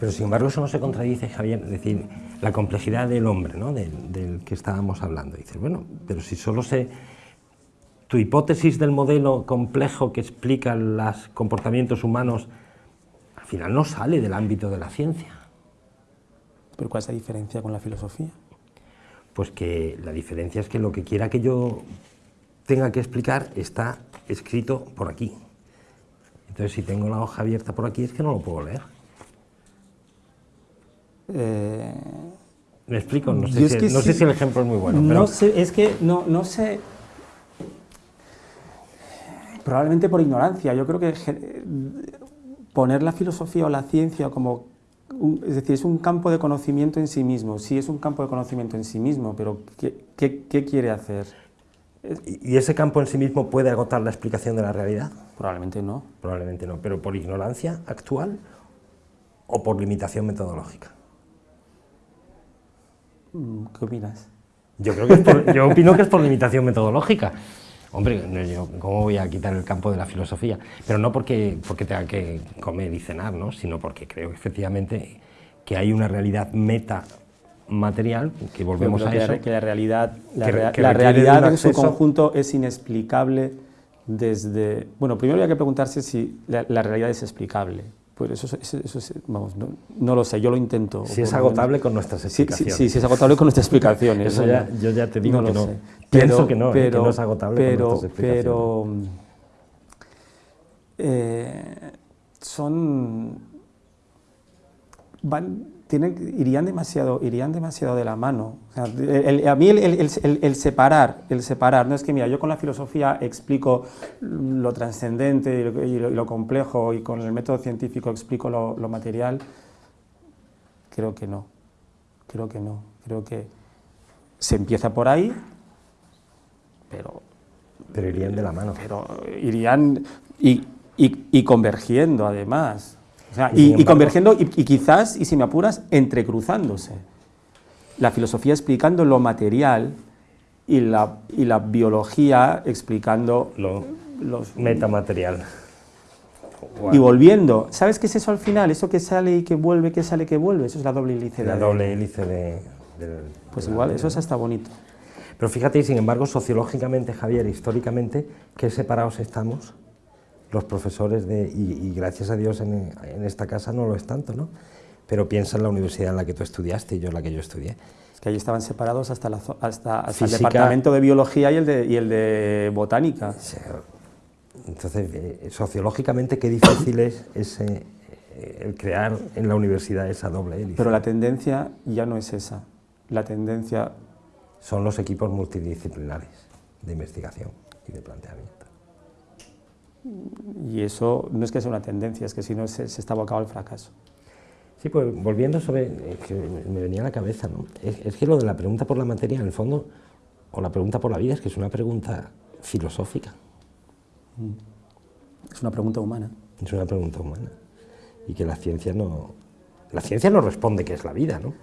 Pero sin embargo eso no se contradice, Javier, es decir, la complejidad del hombre, ¿no? del, del que estábamos hablando. Dices, bueno, pero si solo se... Tu hipótesis del modelo complejo que explica los comportamientos humanos, al final no sale del ámbito de la ciencia. ¿Pero cuál es la diferencia con la filosofía? Pues que la diferencia es que lo que quiera que yo tenga que explicar está escrito por aquí. Entonces, si tengo la hoja abierta por aquí, es que no lo puedo leer. Eh, ¿Me explico? No, sé, es si, que no sí- sé si el ejemplo es muy bueno, pero no sé, es que no, no sé. Probablemente por ignorancia. Yo creo que poner la filosofía o la ciencia como. Es decir, es un campo de conocimiento en sí mismo. Sí, es un campo de conocimiento en sí mismo, pero ¿qué, qué- qué quiere hacer? ¿y ese campo en sí mismo puede agotar la explicación de la realidad? Probablemente no. Probablemente no, pero por ignorancia actual o por limitación metodológica. Mm, ¿Qué opinas? Yo creo que es por- yo opino que es por limitación metodológica. Hombre, yo, ¿cómo voy a quitar el campo de la filosofía? Pero no porque, porque tenga que comer y cenar, ¿no? sino porque creo efectivamente que hay una realidad meta material, que volvemos a eso, que, la realidad, la, que re- rea- que la requiere de realidad en su conjunto es inexplicable desde... Bueno, primero habría que preguntarse si la, la realidad es explicable. Pues eso, es- eso, eso es- vamos, no, no lo sé, yo lo intento. si es menos- agotable con nuestras sí, explicaciones. sí, sí, es agotable con nuestras explicaciones. Eso ya- yo ya te digo no que no. sé. Pienso que no, eh, que no es agotable con nuestras explicaciones. Pero eh, son van, tienen, irían, demasiado, irían demasiado de la mano. O sea, el- el- a mí el, separar, el separar, no es que mira, yo con la filosofía explico lo trascendente y lo, y lo- y lo complejo y con el método científico explico lo, lo material, creo que no, creo que no, creo que se empieza por ahí, pero Pero irían de la mano. pero irían y, y- y convergiendo además. O sea, Y y, y convergiendo y, y quizás, y si me apuras, entrecruzándose. La filosofía explicando lo material y la, y la biología explicando Lo los... metamaterial. Y volviendo. ¿Sabes qué es eso al final? Eso que sale y que vuelve, que sale y que vuelve. Eso es la doble hélice. La de- doble hélice de... del- Pues de igual, eso es hasta bonito. Pero fíjate, y sin embargo, sociológicamente, Javier, históricamente, qué separados estamos los profesores de, y, y gracias a Dios en, en esta casa no lo es tanto, ¿no? Pero piensa en la universidad en la que tú estudiaste y yo en la que yo estudié. Es que allí estaban separados hasta, la hasta, hasta el departamento de biología y el de, y el de botánica. Entonces, eh, sociológicamente, qué difícil es ese, eh, el crear en la universidad esa doble hélice. Pero la tendencia ya no es esa. La tendencia, Son los equipos multidisciplinares de investigación y de planteamiento. Y eso no es que sea una tendencia, es que si no se, se está abocado al fracaso. Sí, pues volviendo sobre, es que me venía a la cabeza, ¿no? Es, es que lo de la pregunta por la materia, en el fondo, o la pregunta por la vida, es que es una pregunta filosófica, Es una pregunta humana. es una pregunta humana. Y que la ciencia no, la ciencia no responde qué es la vida, ¿no?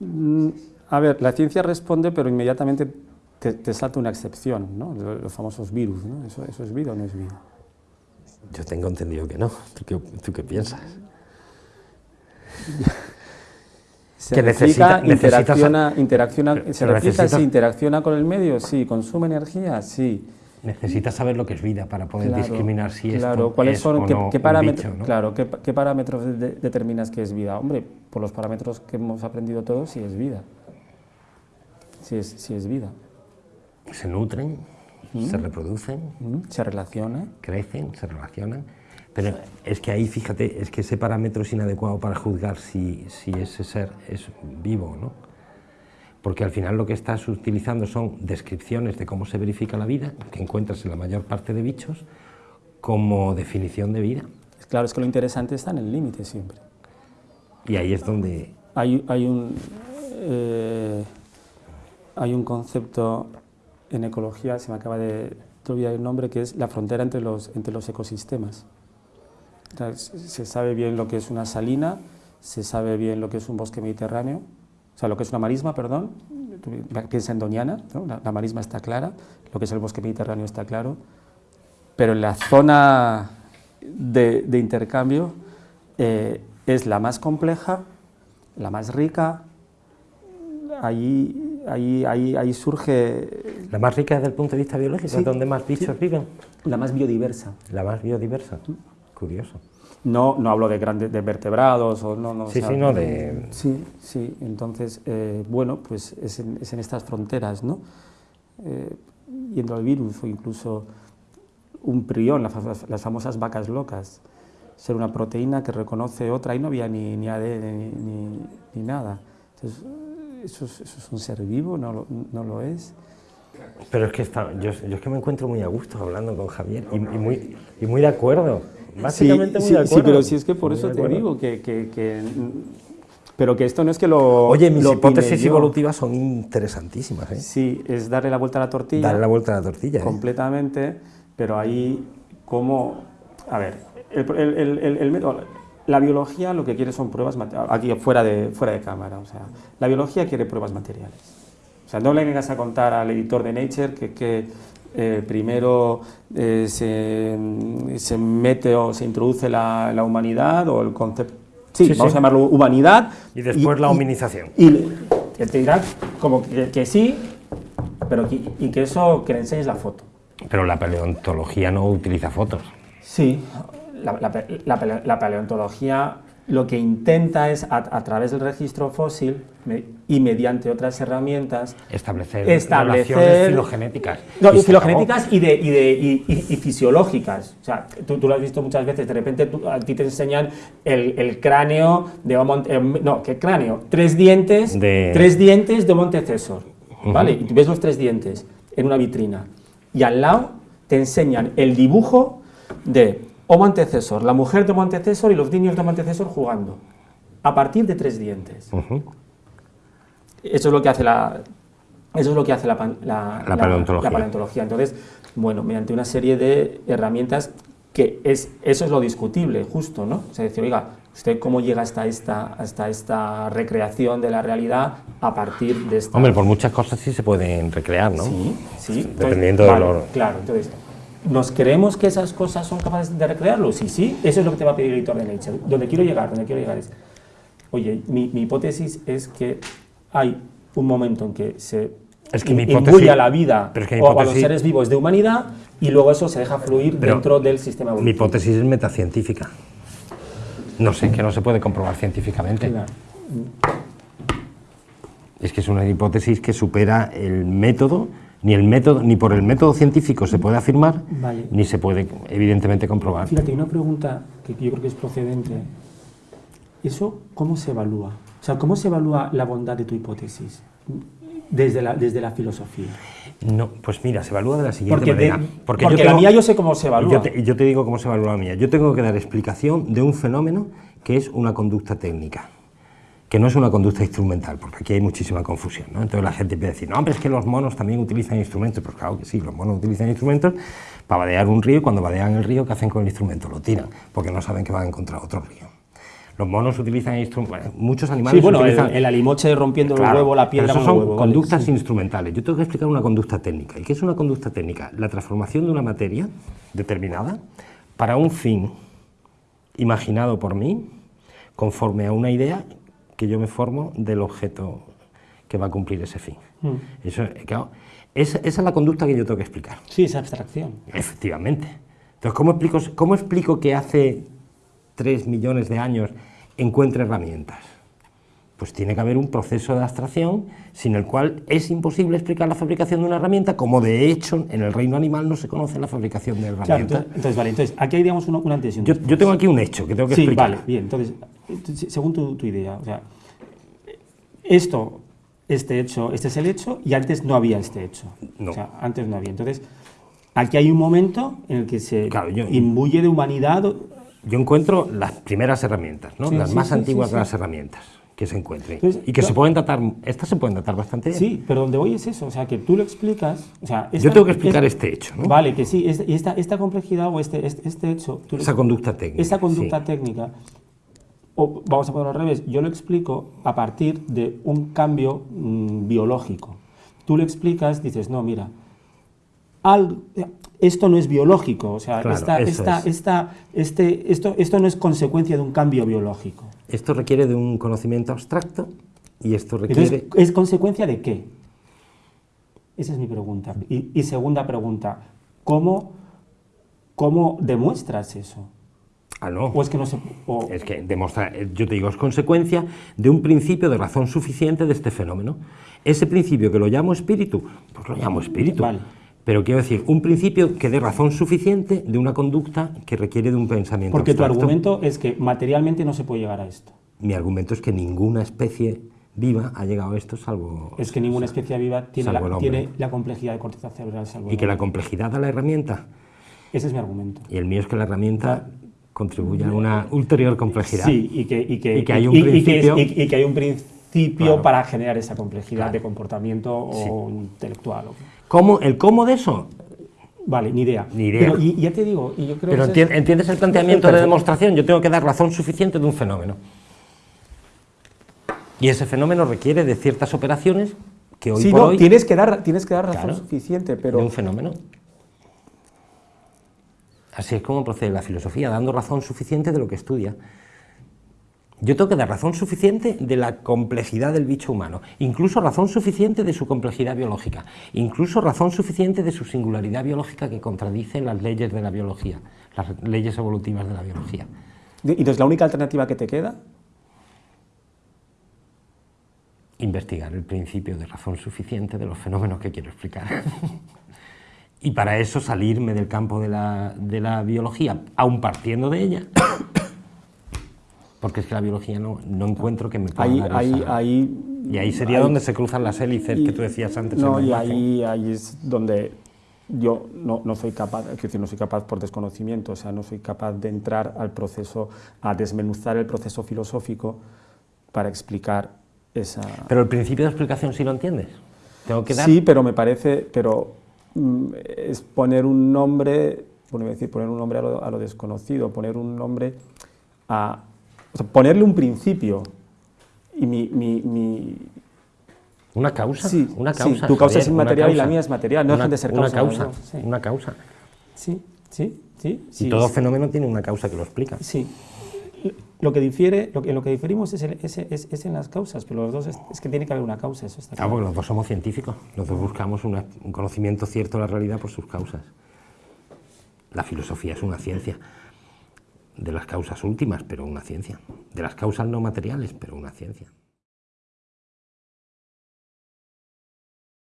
Mm, A ver, la ciencia responde, pero inmediatamente te, te salta una excepción, ¿no? Los, famosos virus, ¿no? ¿Eso, ¿Eso es vida o no es vida? Yo tengo entendido que no. ¿Tú qué, tú qué piensas? Se Que necesita- interacciona, interacciona, Pero- se replica, necesitas- sí, interacciona con el medio, sí, consume energía, sí. Necesitas saber lo que es vida para poder Claro, discriminar si claro, esto ¿cuáles es son, o qué, no qué parámetros, ¿no? claro, qué, qué parámetros de- de- determinas que es vida? Hombre, por los parámetros que hemos aprendido todos, sí es vida. Sí es, sí es vida. Se nutren, se reproducen, ¿Mm? Se relaciona. crecen, se relacionan. Pero es que ahí, fíjate, es que ese parámetro es inadecuado para juzgar si, si ese ser es vivo o no. Porque al final lo que estás utilizando son descripciones de cómo se verifica la vida, que encuentras en la mayor parte de bichos, como definición de vida. Claro, es que lo interesante está en el límite siempre. Y ahí es donde Hay, hay, un, eh, hay un concepto en ecología, se me acaba de, de olvidar el nombre, que es la frontera entre los, entre los ecosistemas. Se sabe bien lo que es una salina, se sabe bien lo que es un bosque mediterráneo, o sea, lo que es una marisma, perdón, piensa en Doñana, la, marisma está clara, lo que es el bosque mediterráneo está claro, pero la zona de, intercambio eh, es la más compleja, la más rica, ahí, ahí, ahí, ahí surge... ¿La más rica desde el punto de vista biológico? Sí, ¿Donde más bichos viven? La más biodiversa. La más biodiversa, curioso. No, no hablo de grandes de vertebrados o no, no sí, sí, no de... Sí, sí, entonces, eh, bueno, pues es en, es en, estas fronteras, ¿no? Eh, yendo al virus o incluso un prión, las, las, famosas vacas locas, ser una proteína que reconoce otra, y no había ni, ni ADN ni, ni, nada. Entonces, ¿eso es, ¿eso es, un ser vivo? ¿No, no lo es? Pero es que está, yo, yo, es que me encuentro muy a gusto hablando con Javier y, y muy, y muy de acuerdo. Básicamente sí, muy sí, sí, pero si es que por eso te digo que, que, que, Pero que esto no es que lo. Oye, mis lo hipótesis evolutivas son interesantísimas. ¿eh? Sí, es darle la vuelta a la tortilla. Darle la vuelta a la tortilla. ¿eh? Completamente, pero ahí, ¿cómo.? A ver, el, el, el, el, método. La biología lo que quiere son pruebas aquí fuera de, fuera de cámara. O sea, la biología quiere pruebas materiales. O sea, no le vengas a contar al editor de Nature que, que eh, primero eh, se, se, mete o se introduce la, la humanidad o el concepto, sí, sí vamos sí. a llamarlo humanidad. Y después y, la hominización. Y, y te dirán como que, que sí, pero que, y que eso, que le enseñes la foto. Pero la paleontología no utiliza fotos. Sí, la, la, paleontología lo que intenta es, a, a, través del registro fósil y mediante otras herramientas, establecer, establecer relaciones filogenéticas. No, y, filogenéticas y, de, y, de, y, y, fisiológicas. O sea, tú, tú, lo has visto muchas veces, de repente tú, a ti te enseñan el, el cráneo de Homo, eh, no, ¿qué cráneo? Tres dientes de, tres dientes de Montecesor, uh -huh. ¿vale? Y tú ves los tres dientes en una vitrina. Y al lado te enseñan el dibujo de Homo antecesor, la mujer de Homo antecesor y los niños de Homo antecesor jugando, a partir de tres dientes. Uh -huh. Eso es lo que hace la, eso es lo que hace la, la, la, paleontología. la, paleontología. Entonces, bueno, mediante una serie de herramientas que es, eso es lo discutible, justo, ¿no? O sea, decir, oiga, ¿usted cómo llega hasta esta, hasta esta recreación de la realidad a partir de esta... Hombre, por muchas cosas sí se pueden recrear, ¿no? Sí, sí. Dependiendo entonces, de vale, lo... Claro, entonces, ¿Nos creemos que esas cosas son capaces de recrearlo? Sí, sí, eso es lo que te va a pedir el editor de Nature. Donde quiero llegar, donde quiero llegar es, oye, mi, mi hipótesis es que hay un momento en que se es que mi a la vida pero es que mi o a los seres vivos de humanidad y luego eso se deja fluir dentro del sistema evolutivo. Mi hipótesis es metacientífica. No sé, que no se puede comprobar científicamente. Claro. Es que es una hipótesis que supera el método ni, el método, ni por el método científico se puede afirmar, vale. ni se puede evidentemente comprobar. Fíjate, una pregunta que yo creo que es procedente. ¿Eso cómo se evalúa? O sea, ¿cómo se evalúa la bondad de tu hipótesis desde la, desde la filosofía? No, pues mira, se evalúa de la siguiente porque manera. De, porque, porque tengo, la mía yo sé cómo se evalúa. Te, yo te digo cómo se evalúa la mía. Yo tengo que dar explicación de un fenómeno que es una conducta técnica que no es una conducta instrumental, porque aquí hay muchísima confusión. ¿no? Entonces la gente empieza a decir, no, pero es que los monos también utilizan instrumentos. Pues claro que sí, los monos utilizan instrumentos para vadear un río y cuando vadean el río, ¿qué hacen con el instrumento? Lo tiran, porque no saben que van a encontrar otro río. Los monos utilizan instrumentos, bueno, muchos animales sí, bueno, utilizan... el, el, alimoche rompiendo claro, el huevo, la piedra pero eso son huevo, conductas instrumentales. Yo tengo que explicar una conducta técnica. ¿Y qué es una conducta técnica? La transformación de una materia determinada para un fin imaginado por mí, conforme a una idea que yo me formo del objeto que va a cumplir ese fin. Mm. Eso, claro, esa, esa, es la conducta que yo tengo que explicar. Sí, esa abstracción. Efectivamente. Entonces, ¿cómo explico, cómo explico que hace tres millones de años encuentre herramientas? Pues tiene que haber un proceso de abstracción sin el cual es imposible explicar la fabricación de una herramienta, como de hecho en el reino animal no se conoce la fabricación de herramientas. Claro, entonces, entonces, vale, entonces aquí hay digamos un, un antes y un yo, yo, tengo aquí un hecho que tengo que sí, explicar. vale, bien, entonces, según tu, tu idea, o sea, esto, este hecho, este es el hecho y antes no había este hecho. No. O sea, antes no había. Entonces, aquí hay un momento en el que se claro, yo, imbuye de humanidad. Yo encuentro las primeras herramientas, ¿no? Sí, las sí, más sí, antiguas de las herramientas, que se encuentre. Entonces, y que se yo- pueden tratar, estas se pueden tratar bastante bien. Sí, pero donde voy es eso, o sea, que tú lo explicas, o sea... Yo esta- tengo que explicar es- este hecho, ¿no? Vale, que sí, y esta, esta complejidad o este, este, este hecho... tú lo- Esa conducta técnica. Esa conducta sí. técnica, o vamos a ponerlo al revés, yo lo explico a partir de un cambio mm, biológico. Tú lo explicas, dices, no, mira, esto no es biológico, o sea, Claro, esta- esta- es. esta- este, esto, esto no es consecuencia de un cambio biológico. Esto requiere de un conocimiento abstracto y esto requiere... Entonces, ¿es consecuencia de qué? Esa es mi pregunta. Y, y segunda pregunta, ¿cómo, ¿cómo demuestras eso? Ah, no. ¿O es que no se...? o- Es que demostra, eh, yo te digo, es consecuencia de un principio de razón suficiente de este fenómeno. Ese principio que lo llamo espíritu, pues lo llamo espíritu. Vale. Pero quiero decir, un principio que dé razón suficiente de una conducta que requiere de un pensamiento porque tu argumento es que materialmente no se puede llegar a esto. Mi argumento es que ninguna especie viva ha llegado a esto salvo... Es que ninguna especie viva tiene, la, hombre. tiene la complejidad de corteza cerebral salvo Y que la complejidad da la herramienta. Ese es mi argumento. Y el mío es que la herramienta contribuye a una ulterior complejidad. Sí, y que, y que, Y que hay un y- y que es- principio- y- y que hay un principio Claro. para generar esa complejidad Claro. de comportamiento o intelectual. ¿Cómo, ¿El cómo de eso? Vale, ni idea. Ni idea. Pero, y, ya te digo, y yo creo Pero que es- ¿entiendes el planteamiento de demostración? Yo tengo que dar razón suficiente de un fenómeno. Y ese fenómeno requiere de ciertas operaciones que hoy Sí, por no, hoy... tienes que dar, tienes que dar razón Claro. suficiente, de pero un fenómeno. Así es como procede la filosofía, dando razón suficiente de lo que estudia. Yo tengo que dar razón suficiente de la complejidad del bicho humano, incluso razón suficiente de su complejidad biológica, incluso razón suficiente de su singularidad biológica que contradice las leyes de la biología, las leyes evolutivas de la biología. ¿y entonces la única alternativa que te queda? investigar el principio de razón suficiente de los fenómenos que quiero explicar. y para eso salirme del campo de la, de la biología, aún partiendo de ella, porque es que la biología no, no encuentro que me pueda Ahí, dar ahí, esa- ahí, Y ahí sería ahí- donde se cruzan las hélices que tú decías antes. No, y ahí, ahí es donde yo no, no soy capaz, es decir, no soy capaz por desconocimiento, o sea, no soy capaz de entrar al proceso, a desmenuzar el proceso filosófico para explicar esa... Pero el principio de explicación sí lo entiendes. Tengo que dar... Sí, pero me parece, pero es poner un nombre, bueno, decir, poner un nombre a lo, a lo desconocido, poner un nombre a, o sea, ponerle un principio. Y mi, mi, mi- Una causa, Sí, una sí, causa. tu causa Javier, es una inmaterial y la causa. mía es material, no Una- dejan de ser una causa. dos, sí. Una causa. Sí, sí, sí. Y todo fenómeno tiene una causa que lo explica. Sí. Lo que difiere, lo que, lo que diferimos es, el- es- es- es en las causas, pero los dos es, que tiene que haber una causa, eso está Ah, claro. porque los dos somos científicos, los dos buscamos una- un conocimiento cierto de la realidad por sus causas. La filosofía es una ciencia de las causas últimas, pero una ciencia. De las causas no materiales, pero una ciencia.